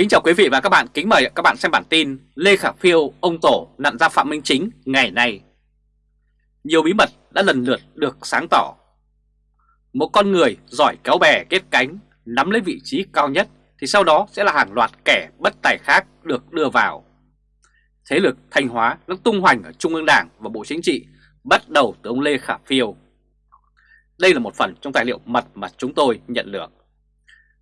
Kính chào quý vị và các bạn, kính mời các bạn xem bản tin Lê Khả Phiêu, ông Tổ nặn ra Phạm Minh Chính ngày nay. Nhiều bí mật đã lần lượt được sáng tỏ. Một con người giỏi kéo bè kết cánh, nắm lấy vị trí cao nhất thì sau đó sẽ là hàng loạt kẻ bất tài khác được đưa vào. Thế lực Thanh Hóa đang tung hoành ở Trung ương Đảng và Bộ Chính trị bắt đầu từ ông Lê Khả Phiêu. Đây là một phần trong tài liệu mật mà chúng tôi nhận được.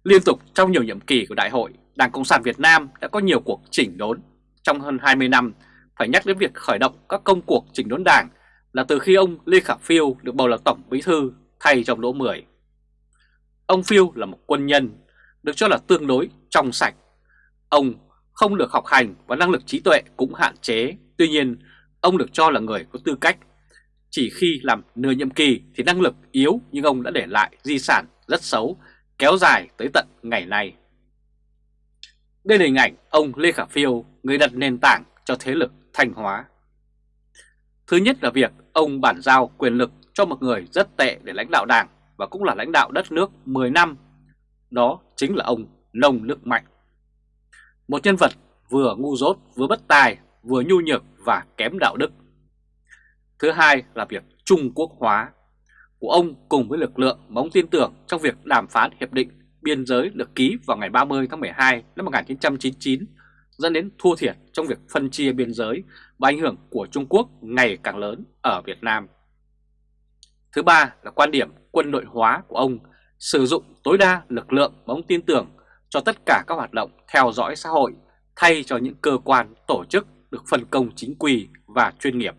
Liên tục trong nhiều nhiệm kỳ của đại hội, Đảng Cộng sản Việt Nam đã có nhiều cuộc chỉnh đốn trong hơn 20 năm, phải nhắc đến việc khởi động các công cuộc chỉnh đốn đảng là từ khi ông Lê Khả Phiêu được bầu là Tổng Bí Thư thay trong Đỗ Mười. Ông Phiêu là một quân nhân, được cho là tương đối trong sạch. Ông không được học hành và năng lực trí tuệ cũng hạn chế, tuy nhiên ông được cho là người có tư cách. Chỉ khi làm nửa nhiệm kỳ thì năng lực yếu nhưng ông đã để lại di sản rất xấu, kéo dài tới tận ngày nay. Đây là hình ảnh ông Lê Khả Phiêu, người đặt nền tảng cho thế lực Thanh Hóa. Thứ nhất là việc ông bản giao quyền lực cho một người rất tệ để lãnh đạo đảng và cũng là lãnh đạo đất nước 10 năm. Đó chính là ông Nông Đức Mạnh. Một nhân vật vừa ngu dốt, vừa bất tài, vừa nhu nhược và kém đạo đức. Thứ hai là việc Trung Quốc hóa của ông cùng với lực lượng mà ông tin tưởng trong việc đàm phán hiệp định biên giới được ký vào ngày 30 tháng 12 năm 1999 dẫn đến thua thiệt trong việc phân chia biên giới và ảnh hưởng của Trung Quốc ngày càng lớn ở Việt Nam. Thứ ba là quan điểm quân đội hóa của ông, sử dụng tối đa lực lượng mà ông tin tưởng cho tất cả các hoạt động theo dõi xã hội thay cho những cơ quan, tổ chức được phân công chính quy và chuyên nghiệp.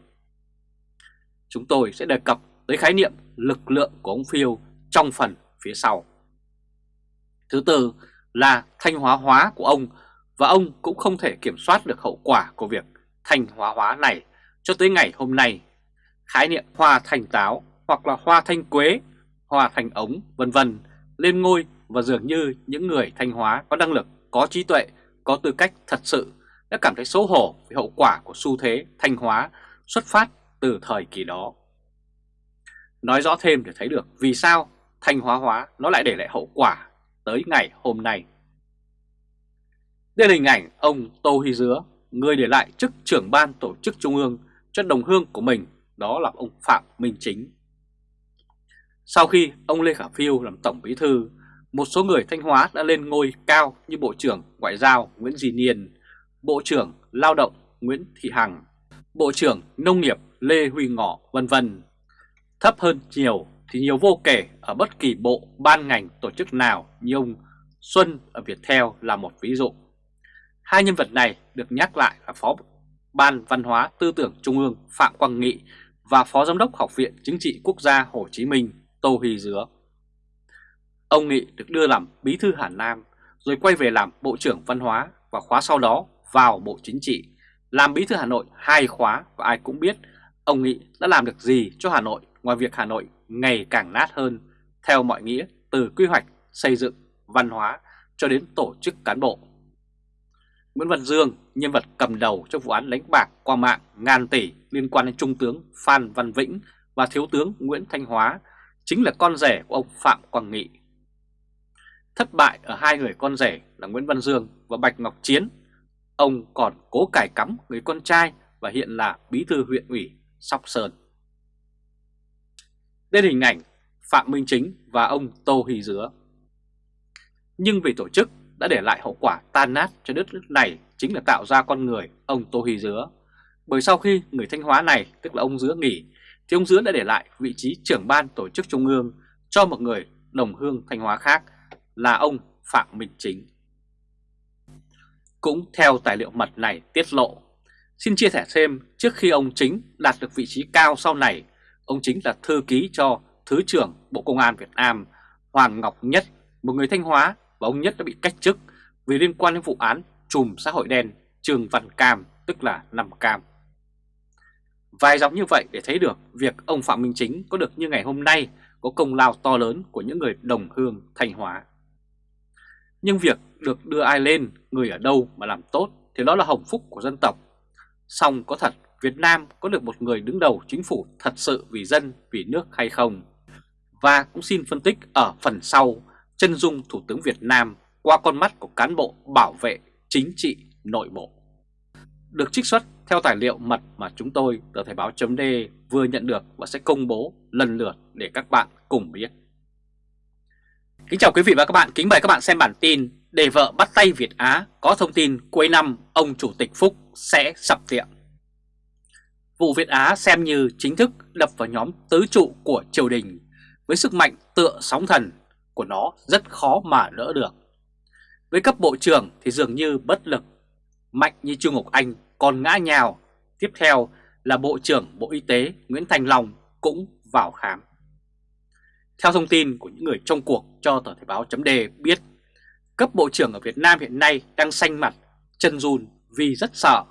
Chúng tôi sẽ đề cập tới khái niệm lực lượng của ông Phiêu trong phần phía sau. Thứ tư là thanh hóa hóa của ông và ông cũng không thể kiểm soát được hậu quả của việc thanh hóa hóa này cho tới ngày hôm nay. Khái niệm hoa thanh táo hoặc là hoa thanh quế, hoa thanh ống vân vân lên ngôi và dường như những người thanh hóa có năng lực, có trí tuệ, có tư cách thật sự đã cảm thấy xấu hổ về hậu quả của xu thế thanh hóa xuất phát từ thời kỳ đó. Nói rõ thêm để thấy được vì sao thanh hóa hóa nó lại để lại hậu quả tới ngày hôm nay. Đây là hình ảnh ông Tô Huy Dứa, người để lại chức trưởng ban tổ chức trung ương cho đồng hương của mình, đó là ông Phạm Minh Chính. Sau khi ông Lê Khả Phiêu làm tổng bí thư, một số người Thanh Hóa đã lên ngôi cao như Bộ trưởng Ngoại giao Nguyễn Di Niên, Bộ trưởng Lao động Nguyễn Thị Hằng, Bộ trưởng Nông nghiệp Lê Huy Ngọ vân vân. Thấp hơn nhiều thì nhiều vô kể ở bất kỳ bộ, ban ngành, tổ chức nào như ông Xuân ở Viettel là một ví dụ. Hai nhân vật này được nhắc lại là Phó Ban Văn hóa Tư tưởng Trung ương Phạm Quang Nghị và Phó Giám đốc Học viện Chính trị Quốc gia Hồ Chí Minh Tô Huy Dứa. Ông Nghị được đưa làm Bí thư Hà Nam rồi quay về làm Bộ trưởng Văn hóa và khóa sau đó vào Bộ Chính trị, làm Bí thư Hà Nội hai khóa và ai cũng biết ông Nghị đã làm được gì cho Hà Nội ngoài việc Hà Nội ngày càng nát hơn theo mọi nghĩa từ quy hoạch, xây dựng, văn hóa cho đến tổ chức cán bộ. Nguyễn Văn Dương, nhân vật cầm đầu trong vụ án đánh bạc qua mạng ngàn tỷ liên quan đến Trung tướng Phan Văn Vĩnh và Thiếu tướng Nguyễn Thanh Hóa, chính là con rể của ông Phạm Quang Nghị. Thất bại ở hai người con rể là Nguyễn Văn Dương và Bạch Ngọc Chiến, ông còn cố cải cắm người con trai và hiện là bí thư huyện ủy Sóc Sơn. Đây là hình ảnh Phạm Minh Chính và ông Tô Hì Dứa. Nhưng vì tổ chức đã để lại hậu quả tan nát cho đất nước này chính là tạo ra con người ông Tô Hì Dứa. Bởi sau khi người Thanh Hóa này, tức là ông Dứa nghỉ, thì ông Dứa đã để lại vị trí trưởng ban tổ chức trung ương cho một người đồng hương Thanh Hóa khác là ông Phạm Minh Chính. Cũng theo tài liệu mật này tiết lộ, xin chia sẻ thêm trước khi ông Chính đạt được vị trí cao sau này Ông chính là thư ký cho Thứ trưởng Bộ Công an Việt Nam Hoàng Ngọc Nhất, một người Thanh Hóa và ông Nhất đã bị cách chức vì liên quan đến vụ án chùm xã hội đen Trường Văn Cam, tức là Năm Cam. Vài dòng như vậy để thấy được việc ông Phạm Minh Chính có được như ngày hôm nay có công lao to lớn của những người đồng hương Thanh Hóa. Nhưng việc được đưa ai lên, người ở đâu mà làm tốt thì đó là hồng phúc của dân tộc. Xong có thật Việt Nam có được một người đứng đầu chính phủ thật sự vì dân, vì nước hay không? Và cũng xin phân tích ở phần sau chân dung Thủ tướng Việt Nam qua con mắt của cán bộ bảo vệ chính trị nội bộ. Được trích xuất theo tài liệu mật mà chúng tôi tờ Thời báo chấm vừa nhận được và sẽ công bố lần lượt để các bạn cùng biết. Kính chào quý vị và các bạn, kính mời các bạn xem bản tin Để vợ bắt tay Việt Á có thông tin cuối năm ông Chủ tịch Phúc sẽ sập tiệm. Vụ Việt Á xem như chính thức đập vào nhóm tứ trụ của triều đình với sức mạnh tựa sóng thần của nó rất khó mà đỡ được. Với cấp bộ trưởng thì dường như bất lực, mạnh như Trung Ngọc Anh còn ngã nhào. Tiếp theo là Bộ trưởng Bộ Y tế Nguyễn Thành Long cũng vào khám. Theo thông tin của những người trong cuộc cho tờ Thể báo chấm đề biết, cấp bộ trưởng ở Việt Nam hiện nay đang xanh mặt, chân run vì rất sợ.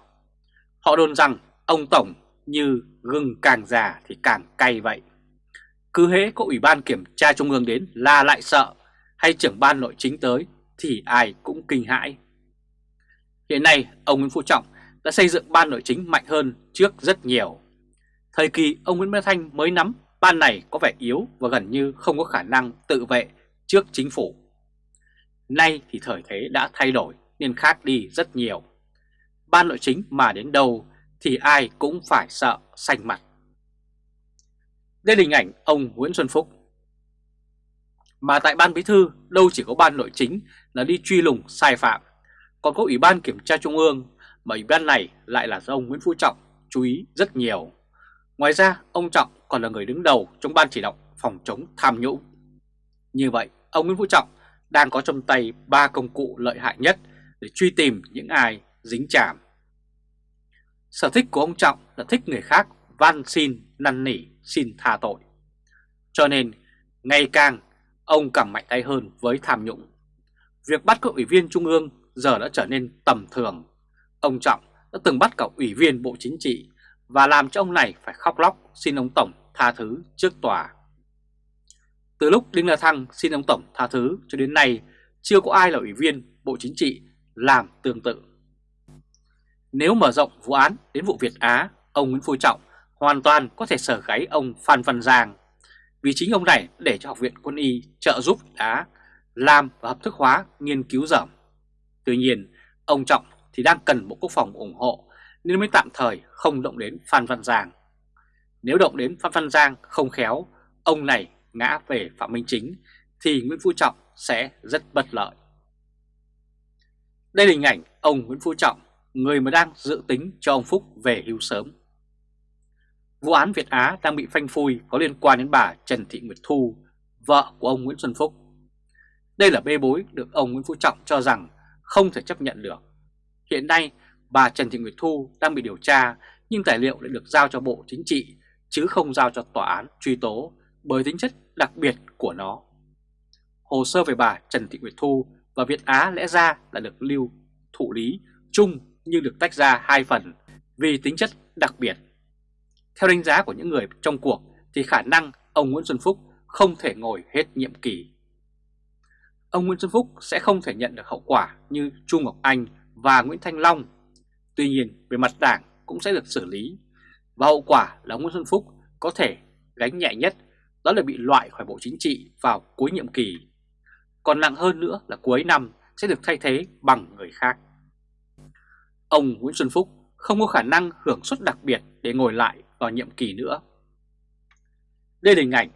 Họ đồn rằng ông Tổng như gừng càng già thì càng cay vậy. Cứ hễ có Ủy ban Kiểm tra Trung ương đến là lại sợ, hay trưởng ban nội chính tới thì ai cũng kinh hãi. Hiện nay, ông Nguyễn Phú Trọng đã xây dựng ban nội chính mạnh hơn trước rất nhiều. Thời kỳ ông Nguyễn Văn Thanh mới nắm, ban này có vẻ yếu và gần như không có khả năng tự vệ trước chính phủ. Nay thì thời thế đã thay đổi nên khác đi rất nhiều. Ban nội chính mà đến đâu thì ai cũng phải sợ xanh mặt. Đây là hình ảnh ông Nguyễn Xuân Phúc. Mà tại ban bí thư đâu chỉ có ban nội chính là đi truy lùng sai phạm, còn có ủy ban kiểm tra trung ương mà ủy ban này lại là do ông Nguyễn Phú Trọng chú ý rất nhiều. Ngoài ra, ông Trọng còn là người đứng đầu trong ban chỉ đạo phòng chống tham nhũng. Như vậy, ông Nguyễn Phú Trọng đang có trong tay ba công cụ lợi hại nhất để truy tìm những ai dính chạm. Sở thích của ông Trọng là thích người khác van xin, năn nỉ, xin tha tội. Cho nên, ngày càng ông càng mạnh tay hơn với tham nhũng. Việc bắt các ủy viên trung ương giờ đã trở nên tầm thường. Ông Trọng đã từng bắt cả ủy viên Bộ Chính trị và làm cho ông này phải khóc lóc xin ông Tổng tha thứ trước tòa. Từ lúc Đinh La Thăng xin ông Tổng tha thứ cho đến nay, chưa có ai là ủy viên Bộ Chính trị làm tương tự. Nếu mở rộng vụ án đến vụ Việt Á, ông Nguyễn Phú Trọng hoàn toàn có thể sở gáy ông Phan Văn Giang vì chính ông này để cho Học viện Quân y trợ giúp Á làm và hợp thức hóa nghiên cứu dởm. Tuy nhiên, ông Trọng thì đang cần Bộ Quốc phòng ủng hộ nên mới tạm thời không động đến Phan Văn Giang. Nếu động đến Phan Văn Giang không khéo, ông này ngã về Phạm Minh Chính thì Nguyễn Phú Trọng sẽ rất bất lợi. Đây là hình ảnh ông Nguyễn Phú Trọng, người mà đang dự tính cho ông Phúc về hưu sớm. Vụ án Việt Á đang bị phanh phui có liên quan đến bà Trần Thị Nguyệt Thu, vợ của ông Nguyễn Xuân Phúc. Đây là bê bối được ông Nguyễn Phú Trọng cho rằng không thể chấp nhận được. Hiện nay, bà Trần Thị Nguyệt Thu đang bị điều tra nhưng tài liệu lại được giao cho Bộ Chính trị chứ không giao cho tòa án truy tố bởi tính chất đặc biệt của nó. Hồ sơ về bà Trần Thị Nguyệt Thu và Việt Á lẽ ra là được lưu thủ lý chung nhưng được tách ra hai phần vì tính chất đặc biệt. Theo đánh giá của những người trong cuộc thì khả năng ông Nguyễn Xuân Phúc không thể ngồi hết nhiệm kỳ. Ông Nguyễn Xuân Phúc sẽ không thể nhận được hậu quả như Chu Ngọc Anh và Nguyễn Thanh Long. Tuy nhiên, về mặt đảng cũng sẽ được xử lý và hậu quả là ông Nguyễn Xuân Phúc có thể gánh nhẹ nhất, đó là bị loại khỏi Bộ Chính trị vào cuối nhiệm kỳ. Còn nặng hơn nữa là cuối năm sẽ được thay thế bằng người khác. Ông Nguyễn Xuân Phúc không có khả năng hưởng suất đặc biệt để ngồi lại vào nhiệm kỳ nữa. Đây là hình ảnh,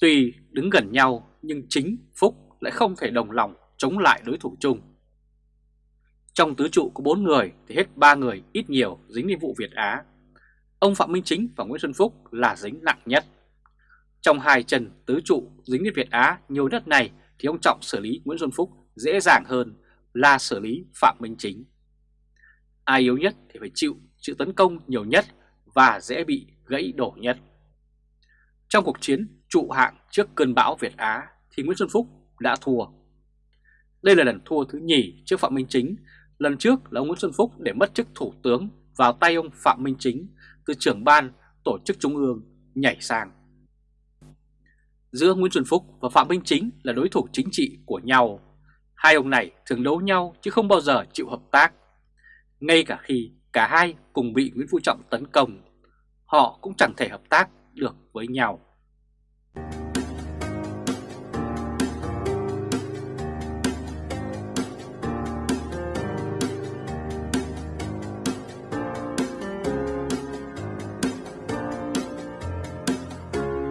tuy đứng gần nhau nhưng chính Phúc lại không thể đồng lòng chống lại đối thủ chung. Trong tứ trụ có 4 người thì hết 3 người ít nhiều dính đến vụ Việt Á. Ông Phạm Minh Chính và Nguyễn Xuân Phúc là dính nặng nhất. Trong hai chân tứ trụ dính đến Việt Á nhiều đất này thì ông Trọng xử lý Nguyễn Xuân Phúc dễ dàng hơn là xử lý Phạm Minh Chính. Ai yếu nhất thì phải chịu sự tấn công nhiều nhất và dễ bị gãy đổ nhất. Trong cuộc chiến trụ hạng trước cơn bão Việt Á thì Nguyễn Xuân Phúc đã thua. Đây là lần thua thứ nhì trước Phạm Minh Chính, lần trước là ông Nguyễn Xuân Phúc để mất chức thủ tướng vào tay ông Phạm Minh Chính từ trưởng ban tổ chức trung ương nhảy sang. Giữa Nguyễn Xuân Phúc và Phạm Minh Chính là đối thủ chính trị của nhau. Hai ông này thường đấu nhau chứ không bao giờ chịu hợp tác. Ngay cả khi cả hai cùng bị Nguyễn Phú Trọng tấn công, họ cũng chẳng thể hợp tác được với nhau.